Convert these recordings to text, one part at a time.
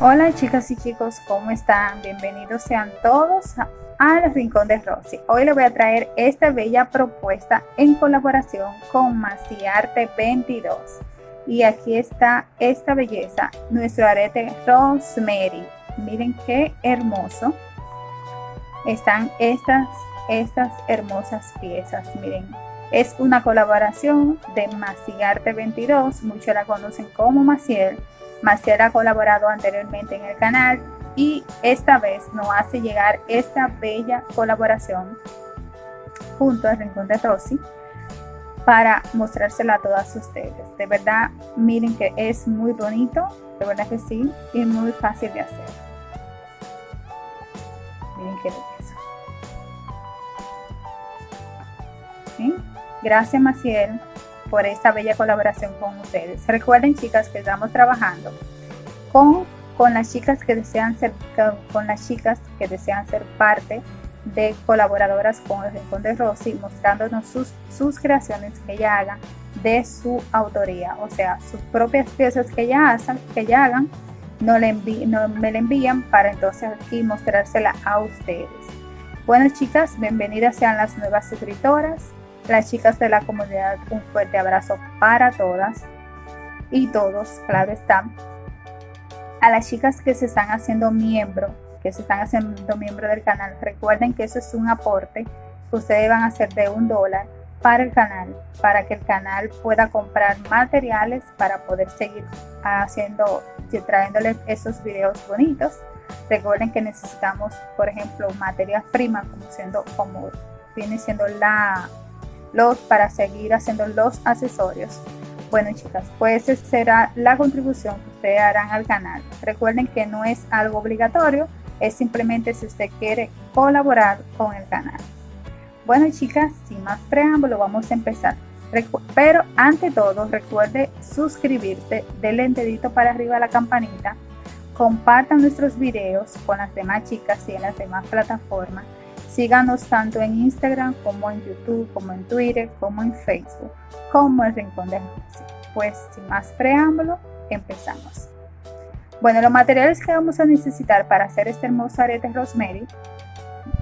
Hola chicas y chicos, ¿cómo están? Bienvenidos sean todos al Rincón de Rosy. Hoy les voy a traer esta bella propuesta en colaboración con Maciarte 22. Y aquí está esta belleza, nuestro arete Rosemary. Miren qué hermoso. Están estas, estas hermosas piezas, miren. Es una colaboración de Maciarte 22, muchos la conocen como Maciel Maciel ha colaborado anteriormente en el canal y esta vez nos hace llegar esta bella colaboración junto al Rincón de Rosy para mostrársela a todas ustedes. De verdad, miren que es muy bonito, de verdad que sí, y muy fácil de hacer. Miren qué belleza. Gracias Maciel por esta bella colaboración con ustedes. Recuerden chicas que estamos trabajando con, con las chicas que desean ser con las chicas que desean ser parte de colaboradoras con el Rincón de Rosy, mostrándonos sus, sus creaciones que ella haga de su autoría, o sea, sus propias piezas que ella, hacen, que ella hagan, no, le no me la envían para entonces aquí mostrársela a ustedes. Bueno chicas, bienvenidas sean las nuevas suscriptoras, las chicas de la comunidad, un fuerte abrazo para todas y todos, claro está. A las chicas que se están haciendo miembro, que se están haciendo miembro del canal, recuerden que eso es un aporte que ustedes van a hacer de un dólar para el canal, para que el canal pueda comprar materiales para poder seguir haciendo, trayéndoles esos videos bonitos. Recuerden que necesitamos, por ejemplo, materias primas, como siendo, como viene siendo la los para seguir haciendo los accesorios. Bueno chicas, pues esa será la contribución que ustedes harán al canal. Recuerden que no es algo obligatorio, es simplemente si usted quiere colaborar con el canal. Bueno chicas, sin más preámbulo vamos a empezar. Pero ante todo recuerde suscribirse, denle el dedito para arriba a la campanita, compartan nuestros videos con las demás chicas y en las demás plataformas Síganos tanto en Instagram como en YouTube, como en Twitter, como en Facebook, como el Rincón de Rosy. Pues sin más preámbulo, empezamos. Bueno, los materiales que vamos a necesitar para hacer este hermoso arete Rosemary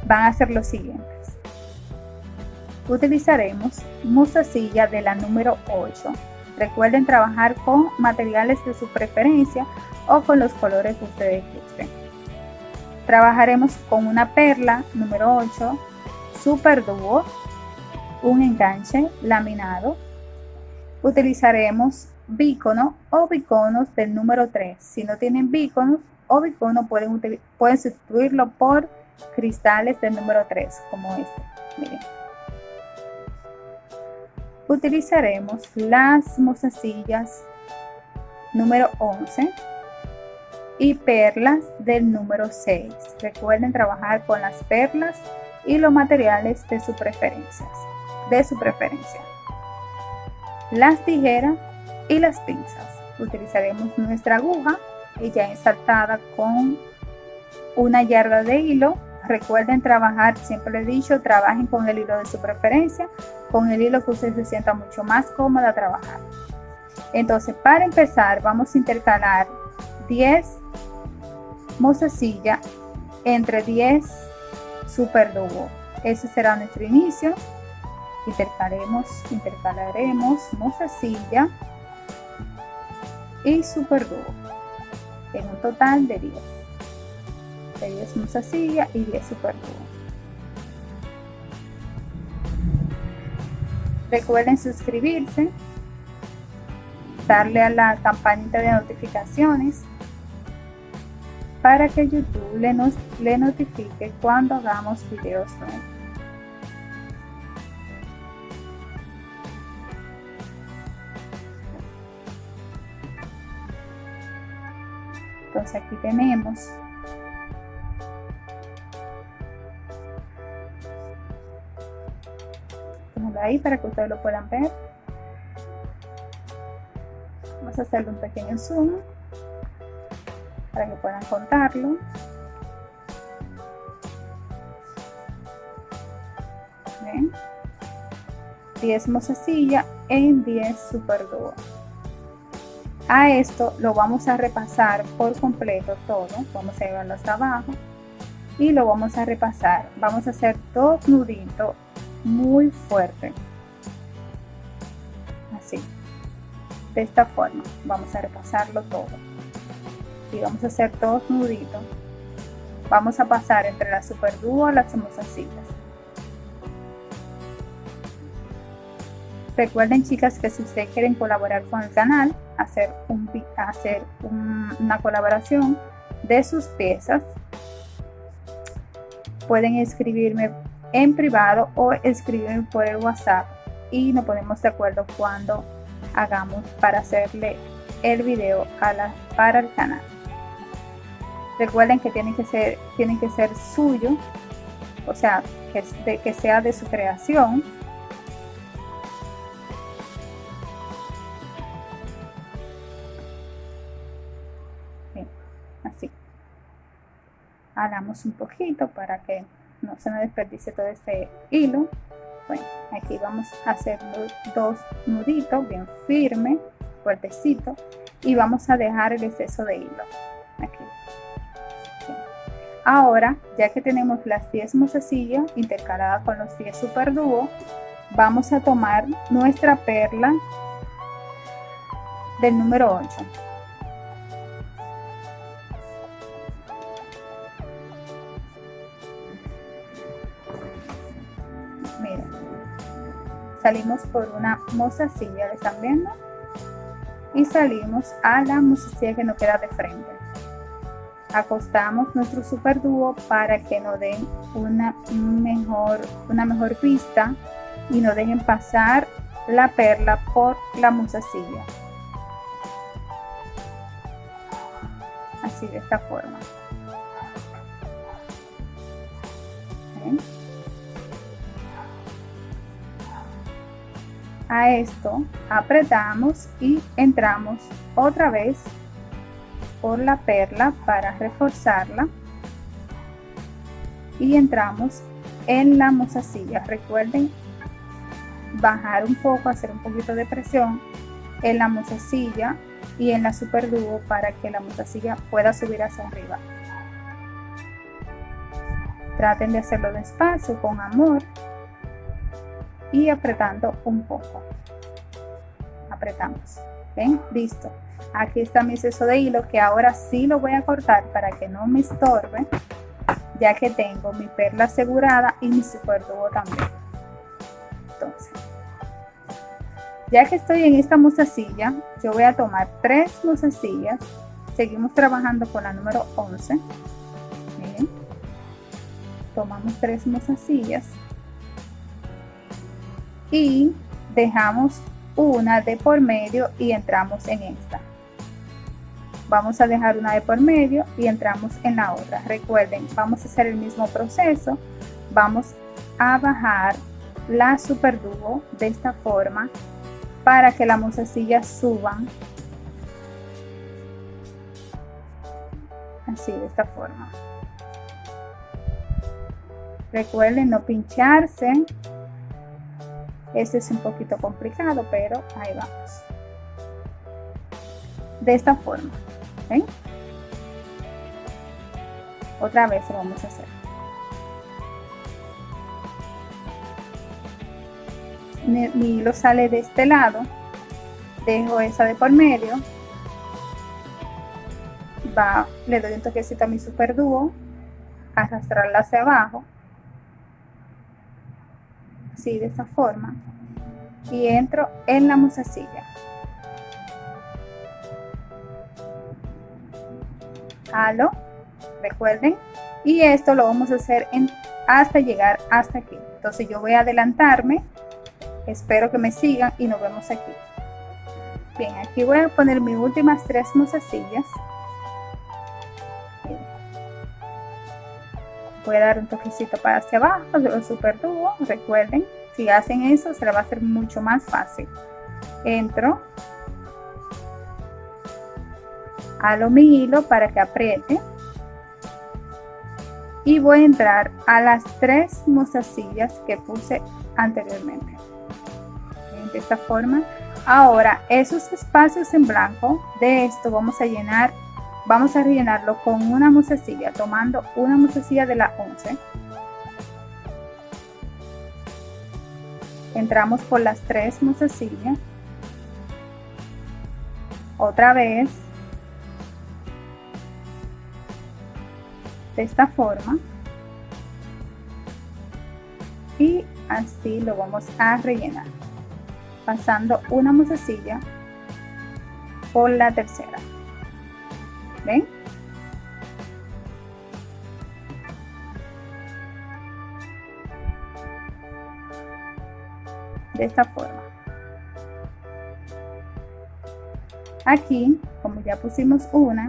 van a ser los siguientes. Utilizaremos mostacilla de la número 8. Recuerden trabajar con materiales de su preferencia o con los colores que ustedes gusten. Trabajaremos con una perla número 8, super dúo, un enganche laminado. Utilizaremos bícono o biconos del número 3. Si no tienen bíconos o bicono pueden, pueden sustituirlo por cristales del número 3 como este. Miren. Utilizaremos las mostacillas número 11 y perlas del número 6. Recuerden trabajar con las perlas y los materiales de su preferencia. De su preferencia. Las tijeras y las pinzas. Utilizaremos nuestra aguja ya ensartada con una yarda de hilo. Recuerden trabajar, siempre he dicho, trabajen con el hilo de su preferencia, con el hilo que ustedes se sienta mucho más cómoda trabajar. Entonces, para empezar, vamos a intercalar 10 mostacilla entre 10 super dúo. Ese será nuestro inicio. Intercalaremos, intercalaremos mostacilla y super dúo en un total de 10. De 10 mostacilla y 10 super dúo. Recuerden suscribirse, darle a la campanita de notificaciones para que YouTube le, nos, le notifique cuando hagamos videos nuevos. Entonces aquí tenemos ahí para que ustedes lo puedan ver. Vamos a hacerle un pequeño zoom para que puedan contarlo. ¿Ven? 10 mostacilla en 10 super dúo. A esto lo vamos a repasar por completo todo. Vamos a llevarlo hasta abajo y lo vamos a repasar. Vamos a hacer dos nuditos muy fuerte. Así. De esta forma. Vamos a repasarlo todo. Y vamos a hacer dos nuditos. Vamos a pasar entre la super dúo las mozacitas. Recuerden chicas que si ustedes quieren colaborar con el canal, hacer, un, hacer una colaboración de sus piezas, pueden escribirme en privado o escribirme por el WhatsApp y nos ponemos de acuerdo cuando hagamos para hacerle el video a la, para el canal. Recuerden que tienen que ser, tienen que ser suyo, o sea, que, sea de su creación. Hagamos un poquito para que no se me desperdicie todo este hilo. Bueno aquí vamos a hacer dos nuditos bien firme fuertecito y vamos a dejar el exceso de hilo. Aquí ahora ya que tenemos las 10 mozasillas intercaladas con los 10 super dúo vamos a tomar nuestra perla del número 8 salimos por una mozasilla, ¿le están viendo? Y salimos a la mozasilla que nos queda de frente. Acostamos nuestro super dúo para que nos den una mejor, una mejor vista y nos dejen pasar la perla por la mozasilla. Así de esta forma. a esto apretamos y entramos otra vez por la perla para reforzarla y entramos en la mozasilla recuerden bajar un poco hacer un poquito de presión en la mozasilla y en la super dúo para que la mozasilla pueda subir hacia arriba traten de hacerlo despacio con amor y apretando un poco. Apretamos. ¿Ven? Listo. Aquí está mi exceso de hilo que ahora sí lo voy a cortar para que no me estorbe ya que tengo mi perla asegurada y mi super dúo también. Entonces, ya que estoy en esta mozasilla, yo voy a tomar tres mozasillas. Seguimos trabajando con la número 11. Miren. Tomamos tres mozasillas y dejamos una de por medio y entramos en esta. Vamos a dejar una de por medio y entramos en la otra. Recuerden, vamos a hacer el mismo proceso. Vamos a bajar la super dúo de esta forma para que la mozasilla suban así de esta forma recuerden no pincharse este es un poquito complicado, pero ahí vamos. De esta forma. ¿Ven? Otra vez lo vamos a hacer. Mi, hilo sale de este lado. Dejo esa de por medio. Va, le doy un toquecito a mi super dúo. Arrastrarla hacia abajo así de esa forma y entro en la musacilla halo recuerden. Y esto lo vamos a hacer en, hasta llegar hasta aquí. Entonces yo voy a adelantarme. Espero que me sigan y nos vemos aquí. Bien aquí voy a poner mis últimas tres mozasillas voy a dar un toquecito para hacia abajo lo super tubo recuerden. Si hacen eso se le va a hacer mucho más fácil. Entro halo mi hilo para que apriete y voy a entrar a las tres mozasillas que puse anteriormente de esta forma Ahora, esos espacios en blanco de esto vamos a llenar, vamos a rellenarlo con una musecilla, tomando una musecilla de la 11. Entramos por las tres musecillas. Otra vez. De esta forma. Y así lo vamos a rellenar pasando una musecilla por la tercera. ¿Ven? De esta forma. Aquí, como ya pusimos una,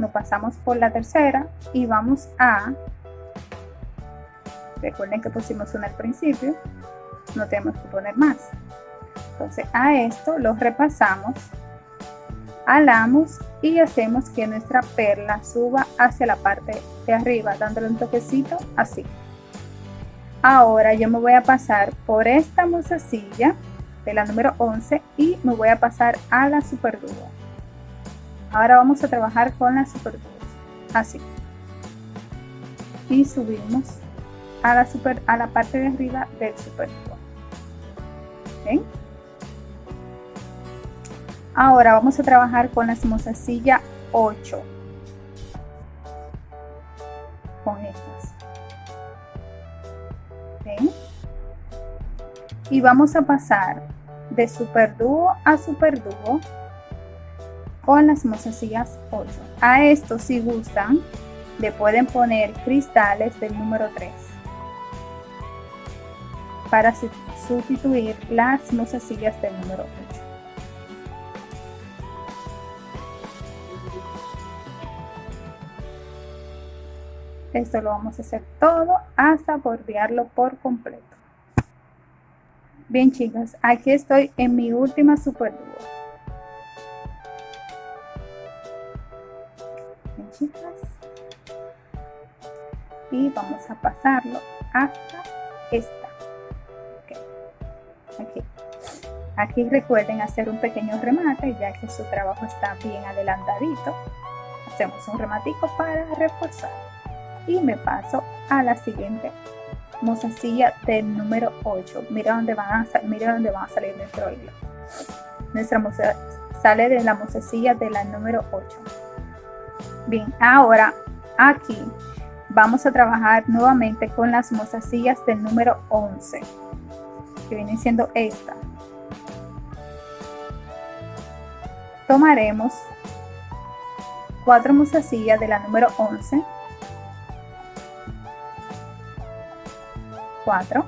nos pasamos por la tercera y vamos a, recuerden que pusimos una al principio, no tenemos que poner más. Entonces a esto lo repasamos, alamos y hacemos que nuestra perla suba hacia la parte de arriba, dándole un toquecito así. Ahora yo me voy a pasar por esta musacilla de la número 11 y me voy a pasar a la super dúo. Ahora vamos a trabajar con la super dúo, así. Y subimos a la, super, a la parte de arriba del super dúo. Ahora vamos a trabajar con la mozasilla 8. Con estas. Y vamos a pasar de super dúo a super dúo con las mozasillas 8. A esto si gustan le pueden poner cristales del número 3 para sustituir las sillas del número 8. Esto lo vamos a hacer todo hasta bordearlo por completo. Bien chicas, aquí estoy en mi última super dúo. Y vamos a pasarlo hasta esta aquí. Aquí recuerden hacer un pequeño remate ya que su trabajo está bien adelantadito. Hacemos un rematico para reforzar. Y me paso a la siguiente mozasilla del número 8. Mira dónde van a, mira dónde van a salir nuestro hilo. Nuestra moza sale de la mozasilla de la número 8. Bien, ahora aquí vamos a trabajar nuevamente con las mozasillas del número 11 que viene siendo esta. Tomaremos cuatro musasillas de la número 11, 4,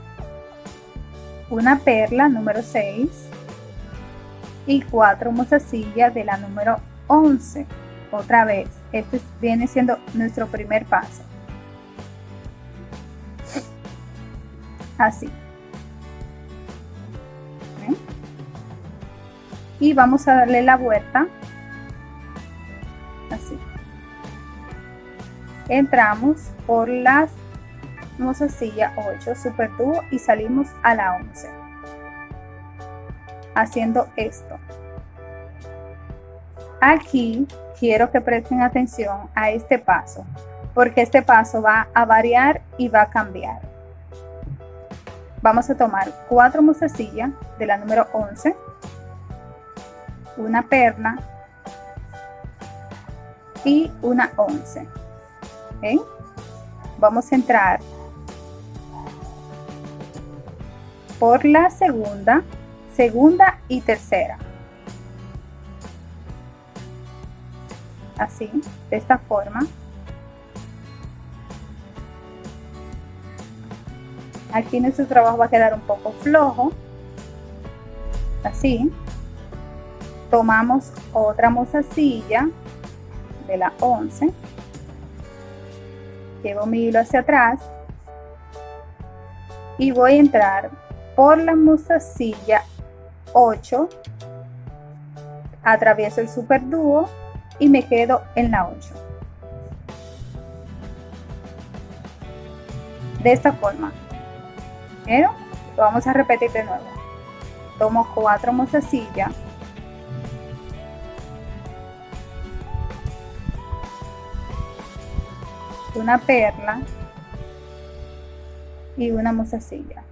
una perla número 6 y cuatro musasillas de la número 11. Otra vez, este viene siendo nuestro primer paso. Así. y vamos a darle la vuelta. Así. Entramos por las silla 8 super dúo y salimos a la 11 haciendo esto aquí quiero que presten atención a este paso porque este paso va a variar y va a cambiar vamos a tomar cuatro mozasillas de la número 11 una perla y una once. Vamos a entrar por la segunda, segunda y tercera. Así, de esta forma. Aquí nuestro trabajo va a quedar un poco flojo. Así. Tomamos otra mozasilla de la 11 llevo mi hilo hacia atrás. Y voy a entrar por la mozasilla 8 atravieso el super dúo y me quedo en la 8 de esta forma. Pero lo vamos a repetir de nuevo. Tomo cuatro mozasillas una perla. Y una mozasilla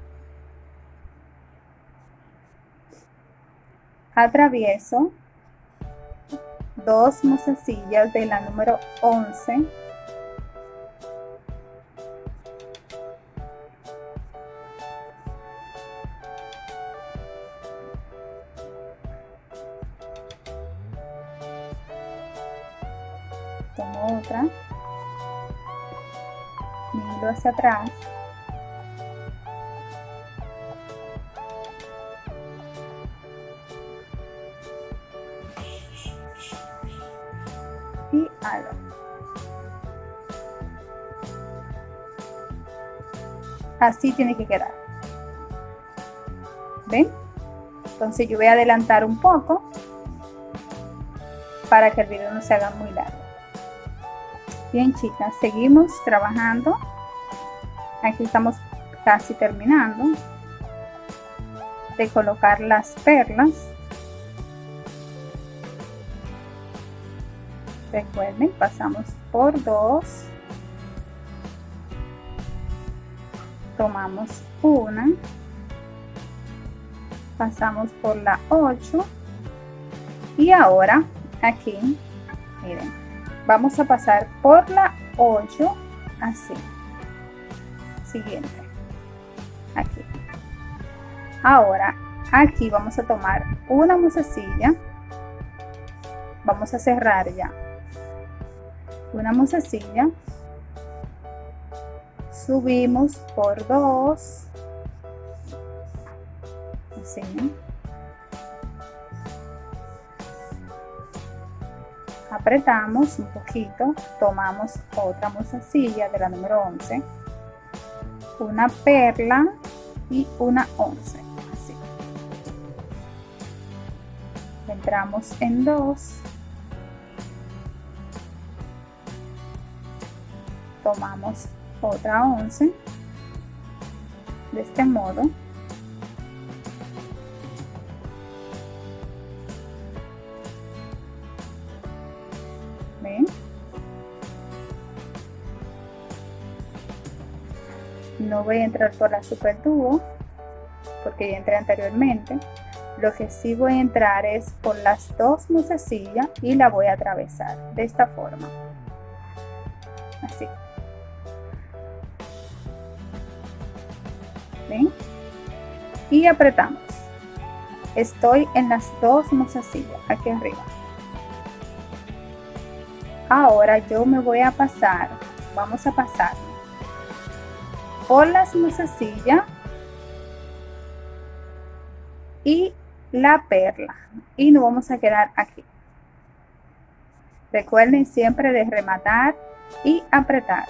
atravieso dos mozasillas de la número 11 tomo otra. Miro hacia atrás así tiene que quedar ven entonces yo voy a adelantar un poco para que el video no se haga muy largo Bien chicas, seguimos trabajando. Aquí estamos casi terminando de colocar las perlas. Recuerden, pasamos por dos. Tomamos una. Pasamos por la 8. Y ahora aquí, miren, vamos a pasar por la 8 así siguiente aquí ahora aquí vamos a tomar una musecilla vamos a cerrar ya una musecilla subimos por dos. Así apretamos un poquito, tomamos otra mozasilla de la número 11, una perla y una 11, así. Entramos en dos, tomamos otra 11, de este modo, no voy a entrar por la super tubo porque ya entré anteriormente. Lo que sí voy a entrar es por las dos musesillas y la voy a atravesar de esta forma Y apretamos. Estoy en las dos musesillas aquí arriba. Ahora yo me voy a pasar vamos a pasar por las musecillas y la perla. Y nos vamos a quedar aquí. Recuerden siempre de rematar y apretar.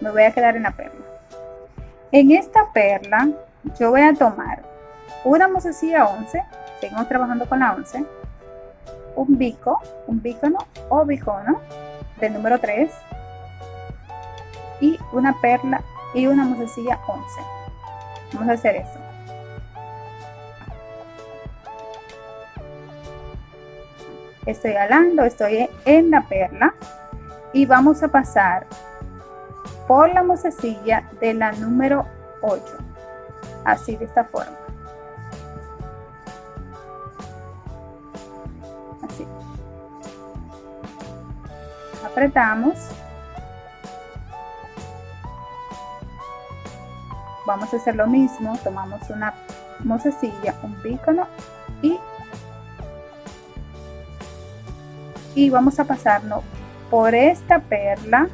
Me voy a quedar en la perla en esta perla yo voy a tomar una musecilla 11 seguimos trabajando con la 11 un bico un bícono o bicono del número 3 y una perla y una musecilla 11 vamos a hacer eso estoy alando estoy en la perla y vamos a pasar por la musecilla de la número 8 así de esta forma. Así. Apretamos. Vamos a hacer lo mismo. Tomamos una mozasilla un pícono y y vamos a pasarnos por esta perla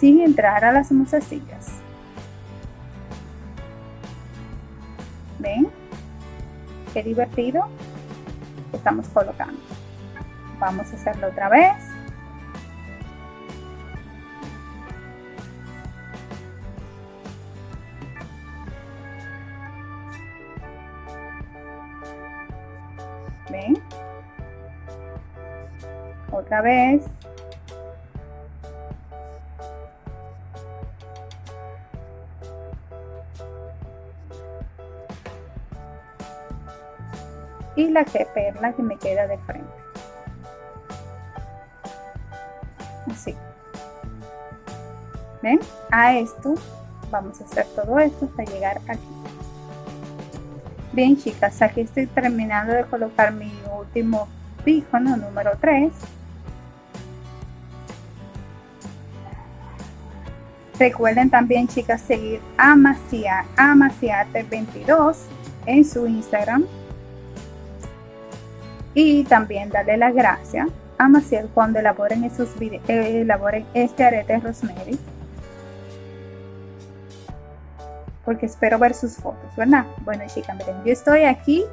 sin entrar a las mozasillas ven qué divertido estamos colocando. Vamos a hacerlo otra vez. Ven otra vez y la que perla que me queda de frente. Así. Ven a esto vamos a hacer todo esto hasta llegar aquí. Bien chicas aquí estoy terminando de colocar mi último pícono número 3 Recuerden también, chicas, seguir a Maciate22 en su Instagram. Y también darle las gracias a Maciel cuando elaboren, esos elaboren este arete Rosemary. Porque espero ver sus fotos, ¿verdad? Bueno, chicas, miren, yo estoy aquí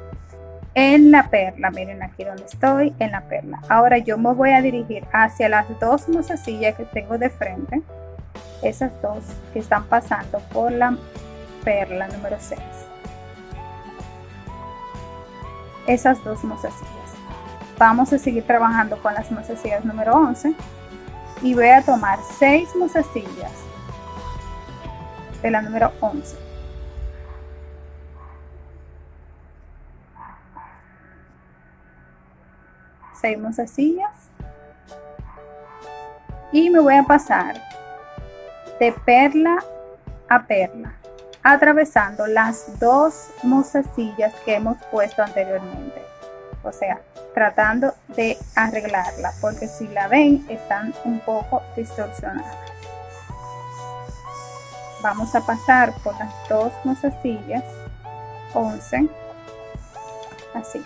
en la perla. Miren aquí donde estoy, en la perla. Ahora yo me voy a dirigir hacia las dos mozasillas que tengo de frente esas dos que están pasando por la perla número 6 esas dos mozasillas vamos a seguir trabajando con las mozasillas número 11 y voy a tomar 6 mozasillas de la número 11 6 mozasillas y me voy a pasar de perla a perla, atravesando las dos mozasillas que hemos puesto anteriormente. O sea, tratando de arreglarla, porque si la ven, están un poco distorsionadas. Vamos a pasar por las dos mozasillas, 11, así.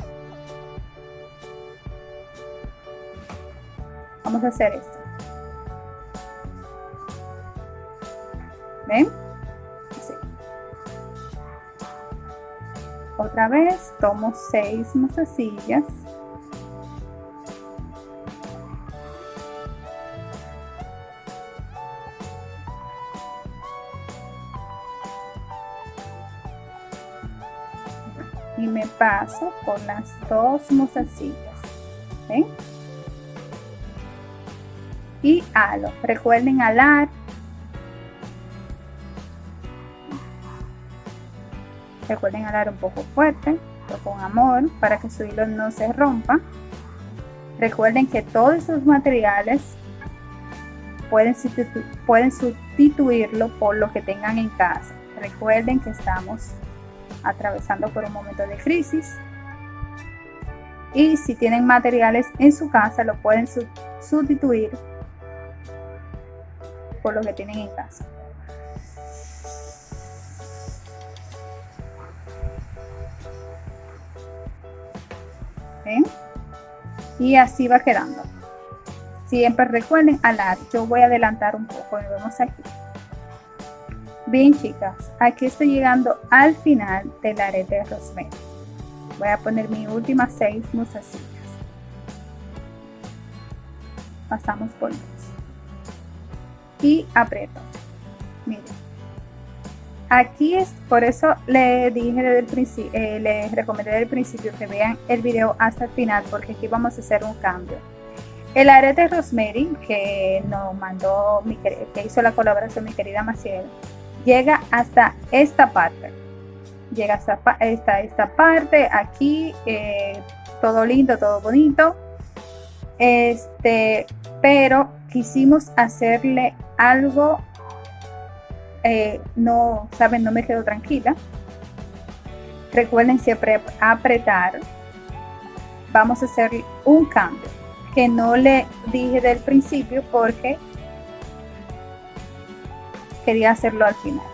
Vamos a hacer esto. Otra vez tomo seis mozasillas. Paso por las dos mozasillas. Y halo. Recuerden alar Recuerden alar un poco fuerte, pero con amor, para que su hilo no se rompa. Recuerden que todos esos materiales pueden sustituirlo por lo que tengan en casa. Recuerden que estamos atravesando por un momento de crisis. Y si tienen materiales en su casa, lo pueden sustituir por lo que tienen en casa. y así va quedando siempre recuerden alar yo voy a adelantar un poco y vemos aquí bien chicas aquí estoy llegando al final del arete de rosemary voy a poner mis últimas seis musasillas pasamos por dos. Y aprieto. Miren. Aquí es, por eso le dije el principio, eh, les recomendé desde el principio que vean el video hasta el final porque aquí vamos a hacer un cambio. El arete Rosemary que nos mandó, que hizo la colaboración mi querida Maciel, llega hasta esta parte. Llega hasta esta, parte, aquí, eh, todo lindo, todo bonito. Este, pero quisimos hacerle algo eh, no, saben, no me quedo tranquila. Recuerden siempre apretar. Vamos a hacer un cambio que no le dije del principio porque quería hacerlo al final.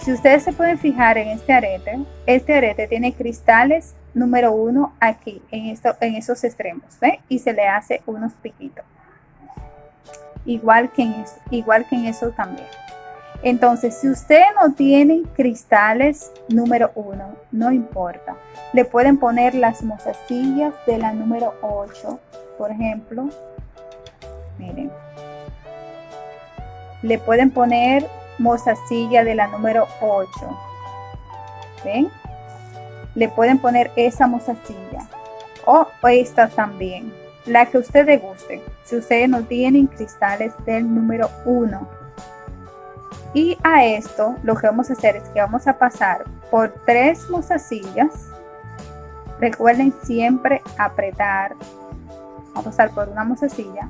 Si ustedes se pueden fijar en este arete, este arete tiene cristales número uno aquí, en, esto, en esos extremos, ¿ve? Y se le hace unos piquitos igual que en eso, igual que en eso también. Entonces, si usted no tiene cristales número 1, no importa. Le pueden poner las mozasillas de la número 8, por ejemplo. Miren. Le pueden poner mozasilla de la número 8. ¿Ven? Le pueden poner esa mozasilla. O esta también la que ustedes gusten, si ustedes no tienen cristales del número 1. Y a esto lo que vamos a hacer es que vamos a pasar por tres mozasillas, Recuerden siempre apretar. Vamos a pasar por una musacilla.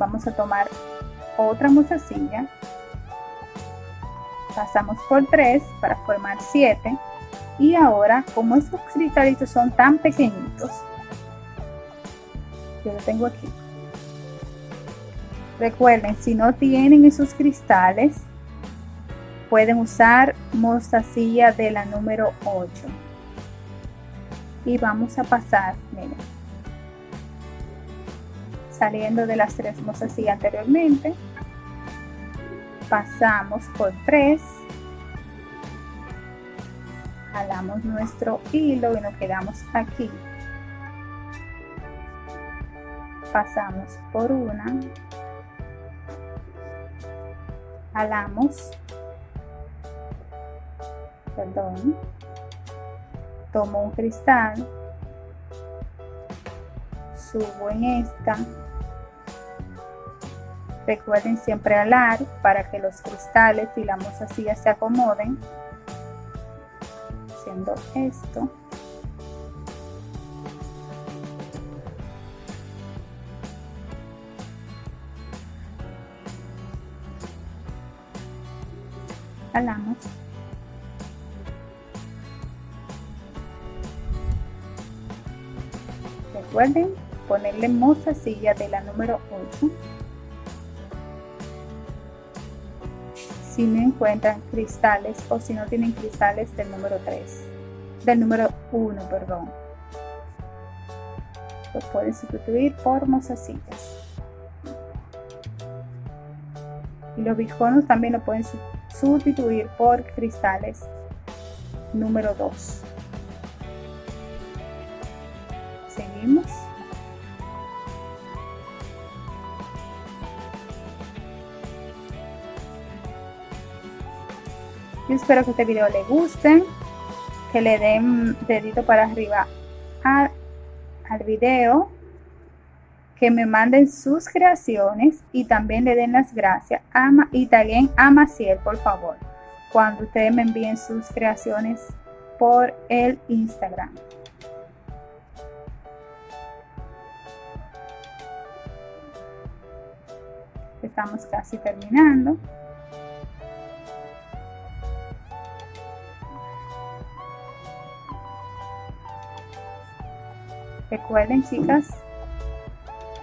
Vamos a tomar otra musacilla. Pasamos por tres para formar siete. Y ahora, como estos cristalitos son tan pequeñitos, yo lo tengo aquí. Recuerden, si no tienen esos cristales, pueden usar mostacilla de la número 8 y vamos a pasar miren saliendo de las tres mostacillas anteriormente pasamos por tres. Jalamos nuestro hilo y nos quedamos aquí. Pasamos por una. Jalamos. Perdón, tomo un cristal, subo en esta, recuerden siempre alar para que los cristales y la mozasilla se acomoden, haciendo esto. Alamos. Recuerden ponerle mostacilla de la número 8. Si no encuentran cristales o si no tienen cristales del número 3, del número 1, perdón. Lo pueden sustituir por mostacillas. Y los biconos también lo pueden sustituir por cristales número 2. Yo espero que este video le guste, que le den dedito para arriba al, video, que me manden sus creaciones y también le den las gracias a, y también a Maciel, por favor, cuando ustedes me envíen sus creaciones por el Instagram. estamos casi terminando. Recuerden chicas,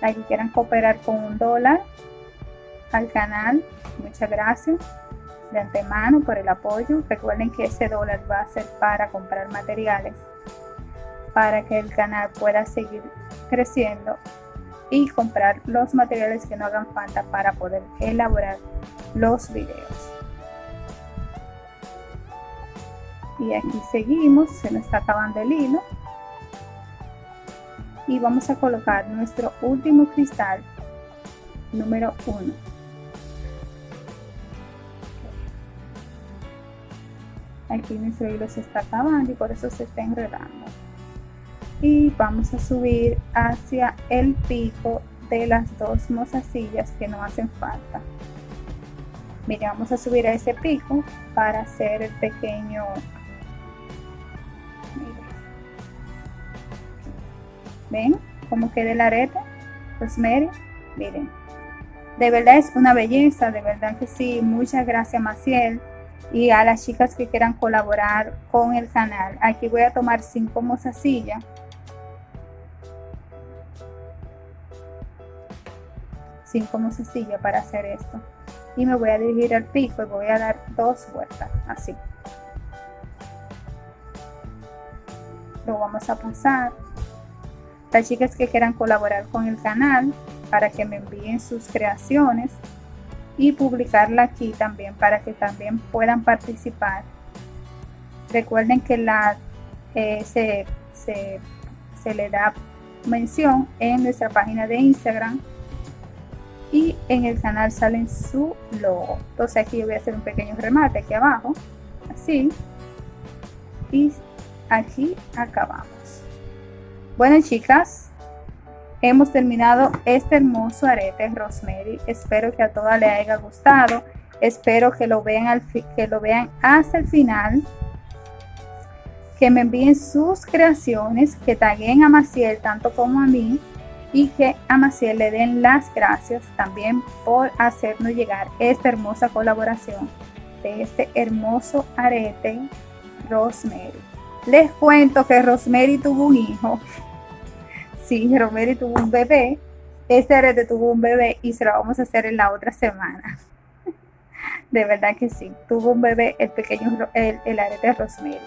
las que quieran cooperar con un dólar al canal, muchas gracias de antemano por el apoyo. Recuerden que ese dólar va a ser para comprar materiales para que el canal pueda seguir creciendo y comprar los materiales que no hagan falta para poder elaborar los videos. Y aquí seguimos, se nos está acabando el hilo. Y vamos a colocar nuestro último cristal número 1. Aquí nuestro hilo se está acabando y por eso se está enredando y vamos a subir hacia el pico de las dos mozasillas que no hacen falta Miren, vamos a subir a ese pico para hacer el pequeño ven cómo queda el arete Rosemary miren. De verdad es una belleza de verdad que sí muchas gracias Maciel. Y a las chicas que quieran colaborar con el canal aquí voy a tomar cinco mozasillas cinco sencilla para hacer esto. Y me voy a dirigir al pico y voy a dar dos vueltas así. Lo vamos a pasar las chicas que quieran colaborar con el canal para que me envíen sus creaciones y publicarla aquí también para que también puedan participar. Recuerden que la eh, se, se, se le da mención en nuestra página de Instagram y en el canal salen su logo. Entonces aquí yo voy a hacer un pequeño remate aquí abajo. Así. Y aquí acabamos bueno chicas hemos terminado este hermoso arete rosemary. Espero que a todas les haya gustado. Espero que lo vean que lo vean hasta el final. Que me envíen sus creaciones, que taguen a Maciel tanto como a mí y que a Maciel le den las gracias también por hacernos llegar esta hermosa colaboración de este hermoso arete Rosemary. Les cuento que Rosemary tuvo un hijo. Sí, Rosemary tuvo un bebé. Este arete tuvo un bebé y se lo vamos a hacer en la otra semana. De verdad que sí. Tuvo un bebé, el pequeño, el, el arete Rosemary.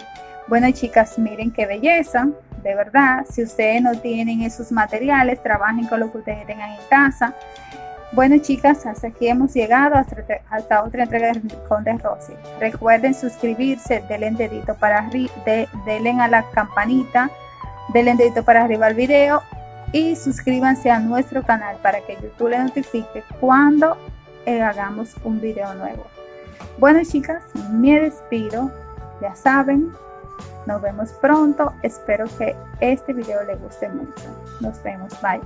Bueno, chicas, miren qué belleza. De verdad, si ustedes no tienen esos materiales, trabajen con lo que ustedes tengan en casa. Bueno chicas, hasta aquí hemos llegado hasta, otra entrega de Rincón de Rosy. Recuerden suscribirse, denle dedito para arriba, denle a la campanita, denle dedito para arriba al video y suscríbanse a nuestro canal para que YouTube les notifique cuando eh, hagamos un video nuevo. Bueno chicas, me despido, ya saben, nos vemos pronto, espero que este video les guste mucho. Nos vemos, bye.